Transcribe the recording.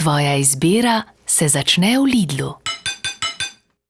Tvoja izbira se začne v Lidlu.